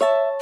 you